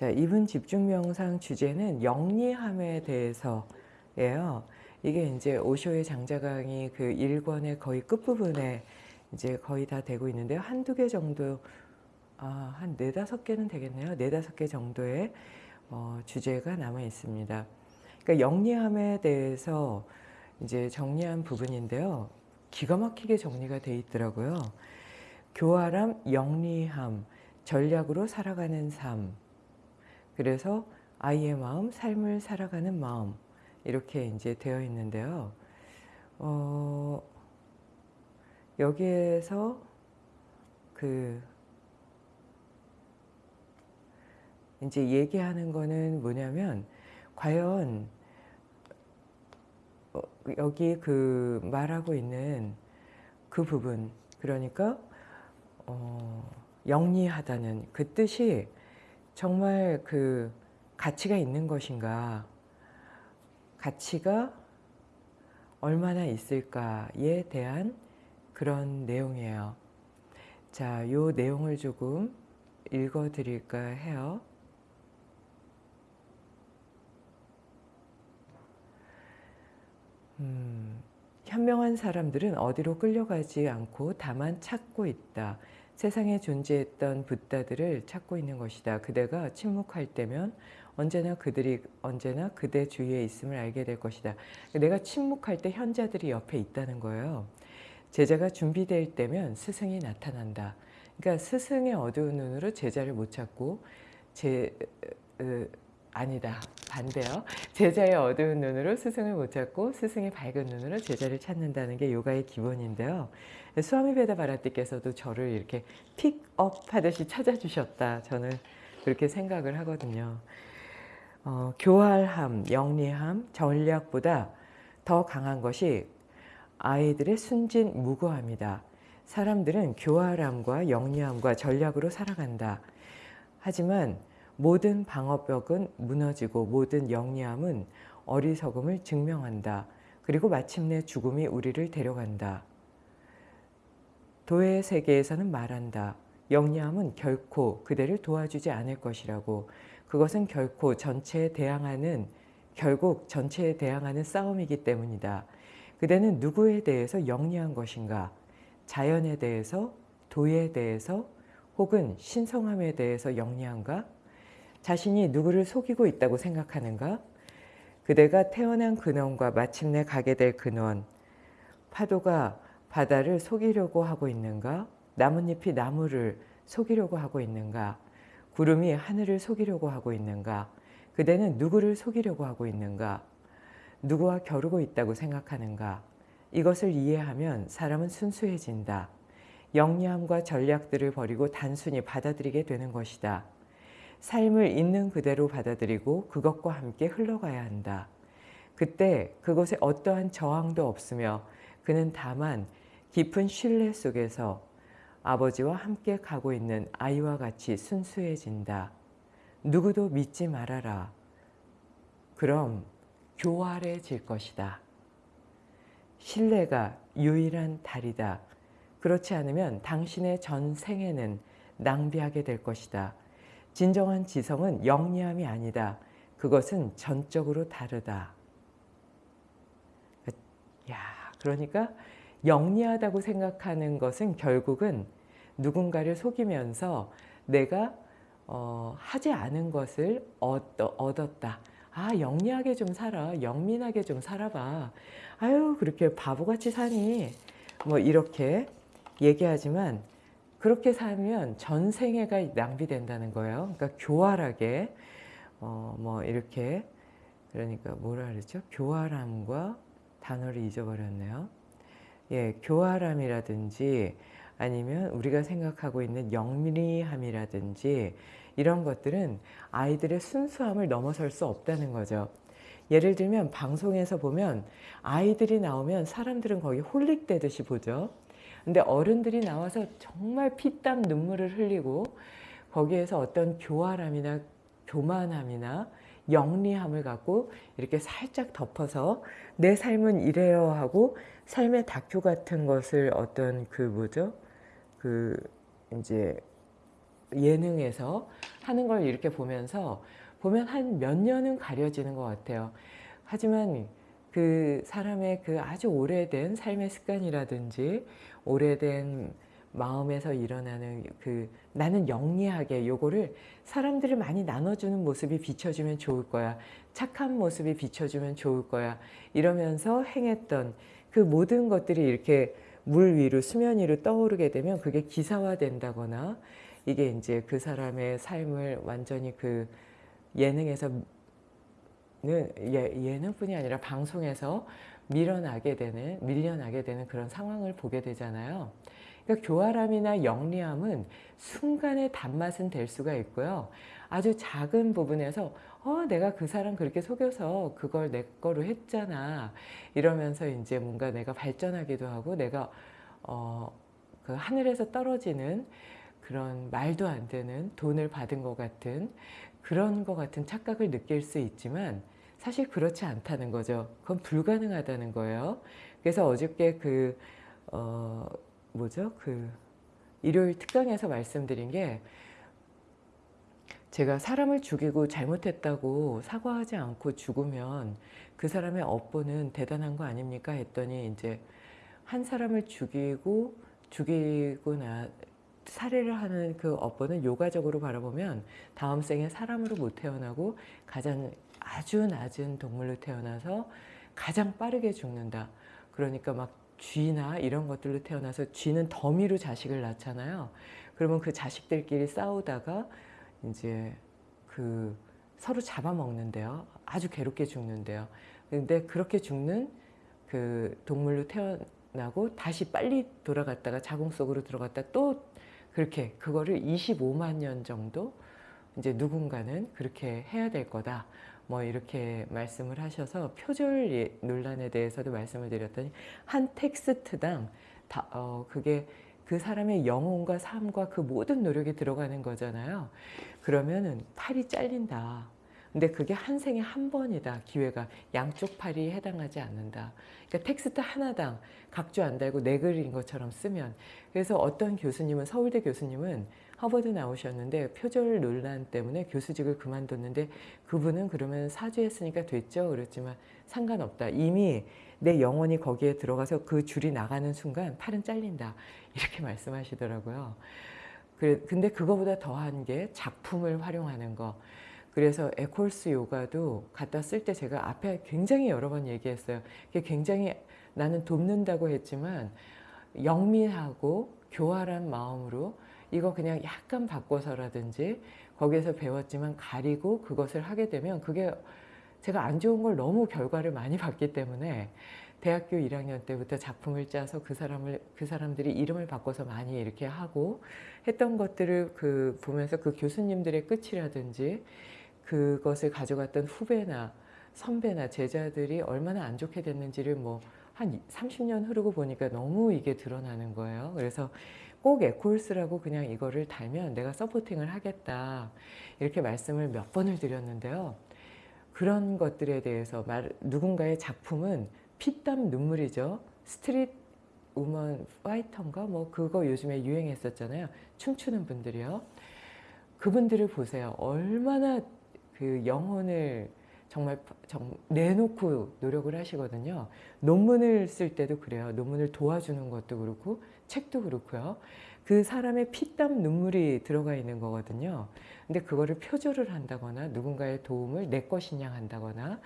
자, 이분 집중 명상 주제는 영리함에 대해서예요. 이게 이제 오쇼의 장자강이 그 1권의 거의 끝부분에 이제 거의 다 되고 있는데요. 한두 개 정도, 아, 한 네다섯 개는 되겠네요. 네다섯 개 정도의 어, 주제가 남아 있습니다. 그러니까 영리함에 대해서 이제 정리한 부분인데요. 기가 막히게 정리가 돼 있더라고요. 교활함, 영리함, 전략으로 살아가는 삶. 그래서 아이의 마음, 삶을 살아가는 마음. 이렇게 이제 되어 있는데요. 어, 여기에서 그 이제 얘기하는 거는 뭐냐면 과연 어, 여기 그 말하고 있는 그 부분 그러니까 어, 영리하다는 그 뜻이 정말 그 가치가 있는 것인가 가치가 얼마나 있을까에 대한 그런 내용이에요. 자, 요 내용을 조금 읽어 드릴까 해요. 음, 현명한 사람들은 어디로 끌려가지 않고 다만 찾고 있다. 세상에 존재했던 붓다들을 찾고 있는 것이다. 그대가 침묵할 때면 언제나 그들이 언제나 그대 주위에 있음을 알게 될 것이다. 내가 침묵할 때 현자들이 옆에 있다는 거예요. 제자가 준비될 때면 스승이 나타난다. 그러니까 스승의 어두운 눈으로 제자를 못 찾고 제 으, 아니다. 반대요. 제자의 어두운 눈으로 스승을 못 찾고 스승의 밝은 눈으로 제자를 찾는다는 게 요가의 기본인데요. 수아미 베다 바라티께서도 저를 이렇게 픽업 하듯이 찾아주셨다. 저는 그렇게 생각을 하거든요. 어, 교활함, 영리함, 전략보다 더 강한 것이 아이들의 순진 무고함이다. 사람들은 교활함과 영리함과 전략으로 살아간다. 하지만 모든 방어벽은 무너지고 모든 영리함은 어리석음을 증명한다. 그리고 마침내 죽음이 우리를 데려간다. 도의 세계에서는 말한다. 영리함은 결코 그대를 도와주지 않을 것이라고 그것은 결코 전체에 대항하는 결국 전체에 대항하는 싸움이기 때문이다. 그대는 누구에 대해서 영리한 것인가? 자연에 대해서, 도에 대해서, 혹은 신성함에 대해서 영리한가? 자신이 누구를 속이고 있다고 생각하는가? 그대가 태어난 근원과 마침내 가게 될 근원, 파도가 바다를 속이려고 하고 있는가? 나뭇잎이 나무를 속이려고 하고 있는가? 구름이 하늘을 속이려고 하고 있는가? 그대는 누구를 속이려고 하고 있는가? 누구와 겨루고 있다고 생각하는가? 이것을 이해하면 사람은 순수해진다. 영리함과 전략들을 버리고 단순히 받아들이게 되는 것이다. 삶을 있는 그대로 받아들이고 그것과 함께 흘러가야 한다. 그때 그곳에 어떠한 저항도 없으며 그는 다만 깊은 신뢰 속에서 아버지와 함께 가고 있는 아이와 같이 순수해진다. 누구도 믿지 말아라. 그럼 교활해질 것이다. 신뢰가 유일한 달이다. 그렇지 않으면 당신의 전 생애는 낭비하게 될 것이다. 진정한 지성은 영리함이 아니다. 그것은 전적으로 다르다. 야, 그러니까 영리하다고 생각하는 것은 결국은 누군가를 속이면서 내가 어, 하지 않은 것을 얻었다. 아 영리하게 좀 살아. 영민하게 좀 살아봐. 아유 그렇게 바보같이 사니. 뭐 이렇게 얘기하지만 그렇게 살면 전생애가 낭비된다는 거예요. 그러니까 교활하게 어 뭐 이렇게 그러니까 뭐라 그러죠? 교활함과 단어를 잊어버렸네요. 예, 교활함이라든지 아니면 우리가 생각하고 있는 영리함이라든지 이런 것들은 아이들의 순수함을 넘어설 수 없다는 거죠. 예를 들면 방송에서 보면 아이들이 나오면 사람들은 거기 홀릭되듯이 보죠. 근데 어른들이 나와서 정말 피땀 눈물을 흘리고 거기에서 어떤 교활함이나 교만함이나 영리함을 갖고 이렇게 살짝 덮어서 내 삶은 이래요 하고 삶의 다큐 같은 것을 어떤 그 뭐죠? 그 이제 예능에서 하는 걸 이렇게 보면서 보면 한 몇 년은 가려지는 것 같아요. 하지만 그 사람의 그 아주 오래된 삶의 습관이라든지 오래된 마음에서 일어나는 그 나는 영리하게 요거를 사람들을 많이 나눠주는 모습이 비춰주면 좋을 거야. 착한 모습이 비춰주면 좋을 거야. 이러면서 행했던 그 모든 것들이 이렇게 물 위로 수면 위로 떠오르게 되면 그게 기사화 된다거나 이게 이제 그 사람의 삶을 완전히 그 예능에서 예, 예능뿐이 아니라 방송에서 밀어나게 되는 밀려나게 되는 그런 상황을 보게 되잖아요. 그러니까 교활함이나 영리함은 순간의 단맛은 될 수가 있고요. 아주 작은 부분에서 어 내가 그 사람 그렇게 속여서 그걸 내 거로 했잖아 이러면서 이제 뭔가 내가 발전하기도 하고 내가 어 그 하늘에서 떨어지는 그런 말도 안 되는 돈을 받은 것 같은 그런 것 같은 착각을 느낄 수 있지만 사실 그렇지 않다는 거죠. 그건 불가능하다는 거예요. 그래서 어저께 그, 어, 뭐죠? 그, 일요일 특강에서 말씀드린 게 제가 사람을 죽이고 잘못했다고 사과하지 않고 죽으면 그 사람의 업보는 대단한 거 아닙니까? 했더니 이제 한 사람을 죽이고 죽이고 나 살해를 하는 그 업보는 요가적으로 바라보면 다음 생에 사람으로 못 태어나고 가장 아주 낮은 동물로 태어나서 가장 빠르게 죽는다. 그러니까 막 쥐나 이런 것들로 태어나서 쥐는 더미로 자식을 낳잖아요. 그러면 그 자식들끼리 싸우다가 이제 그 서로 잡아먹는데요. 아주 괴롭게 죽는데요. 근데 그렇게 죽는 그 동물로 태어나고 다시 빨리 돌아갔다가 자궁 속으로 들어갔다 또 그렇게 그거를 25만 년 정도 이제 누군가는 그렇게 해야 될 거다. 뭐 이렇게 말씀을 하셔서 표절 예, 논란에 대해서도 말씀을 드렸더니 한 텍스트당 다, 어, 그게 그 사람의 영혼과 삶과 그 모든 노력이 들어가는 거잖아요. 그러면은 팔이 잘린다. 근데 그게 한 생에 한 번이다. 기회가 양쪽 팔이 해당하지 않는다. 그러니까 텍스트 하나당 각주 안 달고 네 글인 것처럼 쓰면 그래서 어떤 교수님은 서울대 교수님은 하버드 나오셨는데 표절 논란 때문에 교수직을 그만뒀는데 그분은 그러면 사죄했으니까 됐죠. 그랬지만 상관없다. 이미 내 영혼이 거기에 들어가서 그 줄이 나가는 순간 팔은 잘린다. 이렇게 말씀하시더라고요. 근데 그거보다 더한 게 작품을 활용하는 거. 그래서 에콜스 요가도 갖다 쓸 때 제가 앞에 굉장히 여러 번 얘기했어요. 굉장히 나는 돕는다고 했지만 영민하고 교활한 마음으로 이거 그냥 약간 바꿔서라든지 거기에서 배웠지만 가리고 그것을 하게 되면 그게 제가 안 좋은 걸 너무 결과를 많이 봤기 때문에 대학교 1학년 때부터 작품을 짜서 그 사람을 그 사람들이 이름을 바꿔서 많이 이렇게 하고 했던 것들을 그 보면서 그 교수님들의 끝이라든지 그것을 가져갔던 후배나 선배나 제자들이 얼마나 안 좋게 됐는지를 뭐 한 30년 흐르고 보니까 너무 이게 드러나는 거예요. 그래서 꼭 에콜스라고 그냥 이거를 달면 내가 supporting을 하겠다. 이렇게 말씀을 몇 번을 드렸는데요. 그런 것들에 대해서 말, 누군가의 작품은 피땀 눈물이죠. 스트릿 우먼 파이터인가 뭐 그거 요즘에 유행했었잖아요. 춤추는 분들이요. 그분들을 보세요. 얼마나 그 영혼을 정말 정, 내놓고 노력을 하시거든요. 논문을 쓸 때도 그래요. 논문을 도와주는 것도 그렇고 책도 그렇고요. 그 사람의 피땀 눈물이 들어가 있는 거거든요. 근데 그거를 표절을 한다거나 누군가의 도움을 내 것이냐 한다거나